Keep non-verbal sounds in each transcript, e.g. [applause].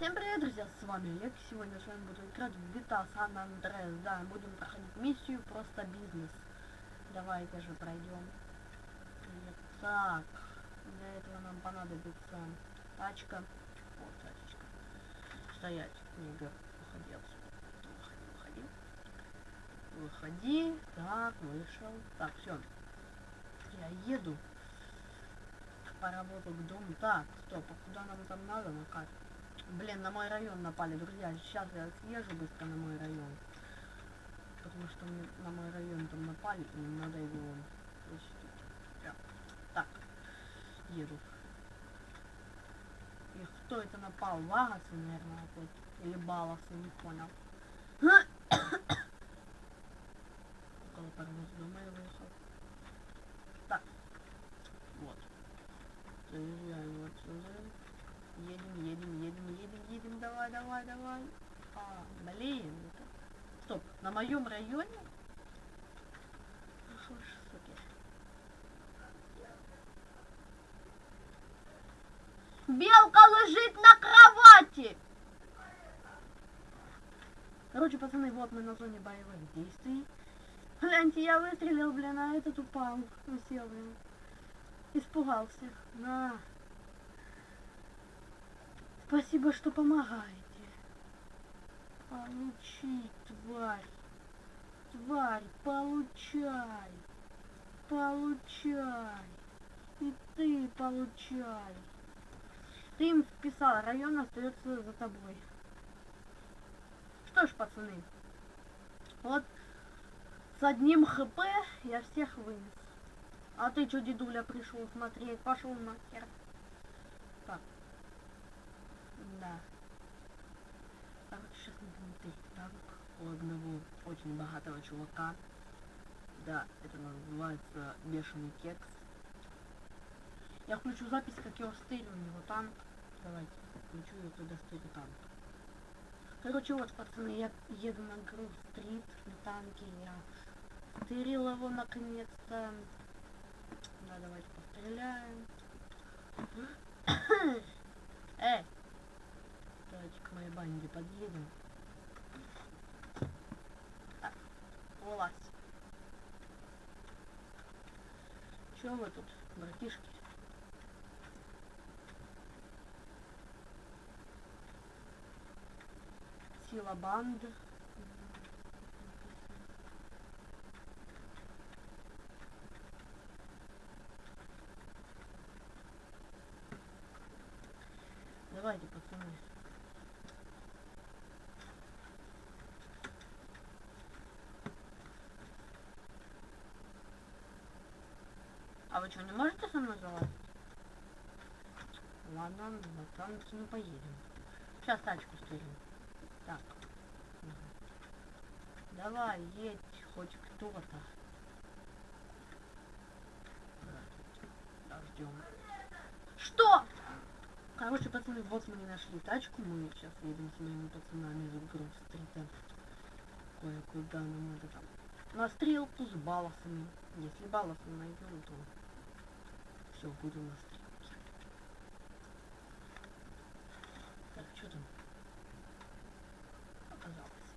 Всем привет, друзья, с вами Олег. Сегодня с вами буду играть в GTA San Andreas. Да, будем проходить миссию просто бизнес. Давайте же пройдем. Так, для этого нам понадобится тачка. Вот тачечка. Стоять. Игорь, уходи отсюда. Выходи, выходи. Выходи. Так, вышел. Так, все. Я еду. Поработал к дому. Так, стоп, а куда нам там надо на карте? Блин, на мой район напали, друзья. Сейчас я съезжу быстро на мой район. Потому что мне на мой район там напали, и надо его защитить. Прям. Так, еду. И кто это напал? Вагасы, наверное, опять. Или Баласы, не понял. Около паровоз дома я выехал. Так. Вот. Отсюда. Едем, едем, едем, едем, едем, давай, давай, давай. А, блин. Стоп, на моем районе? Ж, суки. Белка лежит на кровати! Короче, пацаны, вот мы на зоне боевых действий. Гляньте, я выстрелил, блин, а этот упал. Усел, блин. Испугался. На. Спасибо, что помогаете. Получи, тварь. Тварь, получай. Получай. И ты получай. Ты им вписал, район остается за тобой. Что ж, пацаны, вот с одним хп я всех вынес. А ты что, дедуля, пришел смотреть? Пошел нахер. Мы будем тестить танк у одного очень богатого чувака. Да, это называется бешеный кекс. Я включу запись, как я стырю у него танк. Давайте, включу я туда стырю танк. Короче, вот, пацаны, я еду на Грув-стрит на танке. Я стырил его наконец-то. Да, давайте постреляем. [coughs] Эй! Давайте к моей банде подъедем. Так, вылазь. Чё вы тут, братишки? Сила банды. Давайте, пацаны. А вы что, не можете со мной залазить? Ладно, на танке не поедем. Сейчас тачку стрелим. Так. Угу. Давай, едь хоть кто-то. Ждем. Что? Короче, пацаны, вот мы не нашли тачку. Мы сейчас едем с моими пацанами из Гров-стрита. Кое-куда нам надо там. На стрелку с балласами. Если балласы найдем, то все, будем стрелке. Так, что там? Оказалось.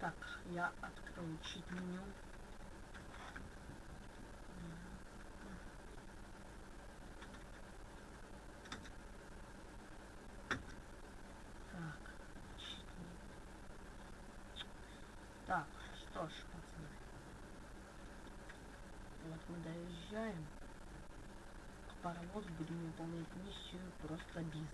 Так, я открою чит меню. Так, что ж, пацаны. Вот мы доезжаем паровоз будем выполнять миссию просто бизнес.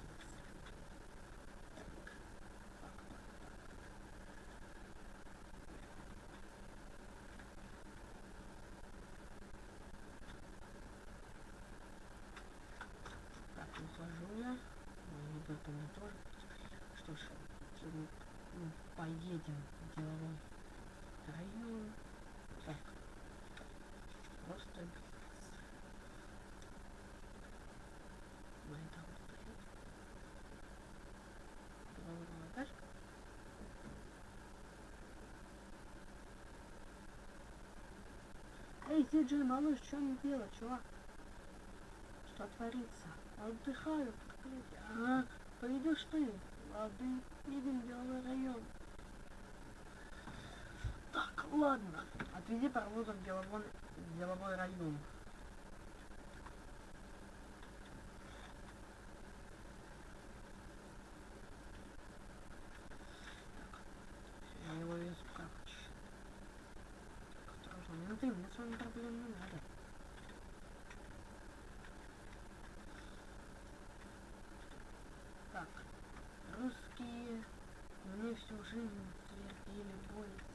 Так. Ухожу я. Ну, это мне тоже. Что ж, мы ну, поедем в деловой район. Так. Просто мои там стоят. Головная тачка. Эй, Диджей, малыш, что мне делать, чувак? Что творится? Отдыхаю, а, Пойдешь ты, лады, едем в деловой район. Так, ладно. Отведи паровозом в деловой, в деловой район. Так, я его везу, короче. Осторожно, менты, мне с вами проблем не надо. Так, русские мне всю жизнь твердили бойся.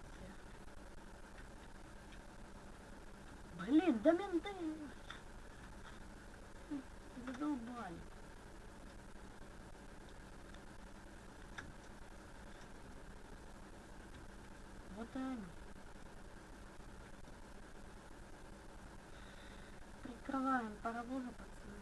Блин, да менты! Задолбали. Вот и они. Прикрываем паровозы, пацаны.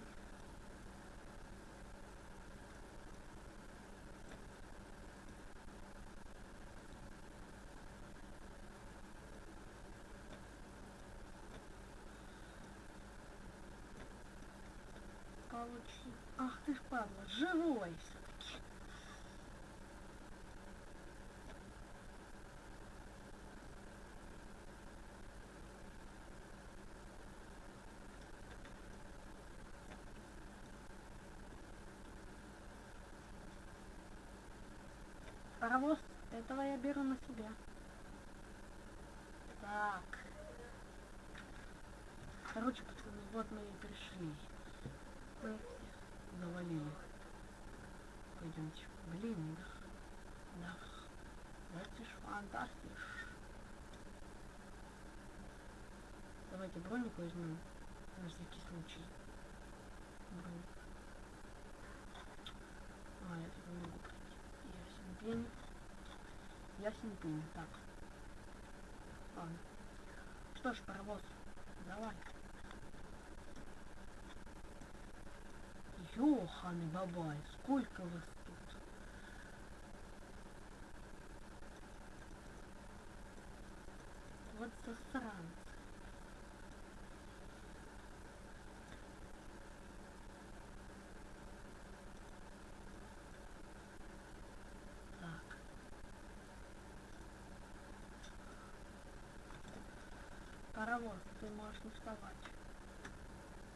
Получи. Ах ты ж падла, живой все-таки. Паровоз, этого я беру на себя. Так. Короче, пацаны, вот мы и пришли. Мы завалили. Пойдемте. Блин, да. Да. Это ж фантастиш. Давайте броник возьмем. На всякий случай. Броник. А, я тут не могу пройти. Ясен пень. Ясен пень. Так. Ладно. Что ж, паровоз, давай. Ёханы бабай, сколько вас тут? Вот засранцы. Так. Паровоз, ты можешь не вставать.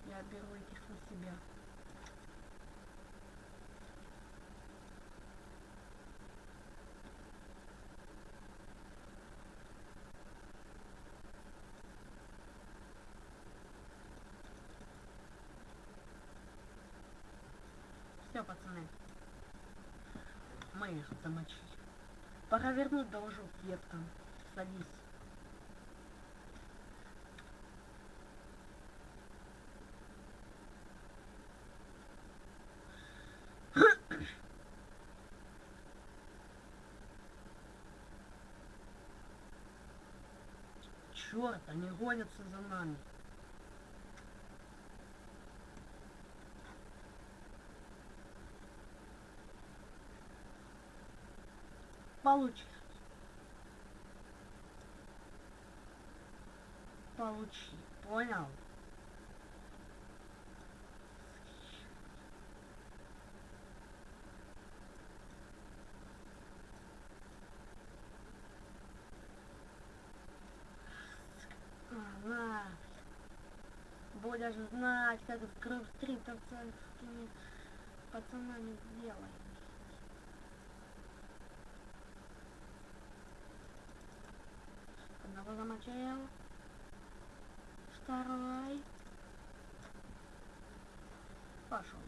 Я беру этих на себя. Все, пацаны. Мы их замочили. Пора вернуть должок деткам. Садись. Черт, они гонятся за нами. Получи. Получи. Понял? А, На. Будешь знать, как с кровстриптовцами пацанами сделать. Одного замочил. Второй. Пошел.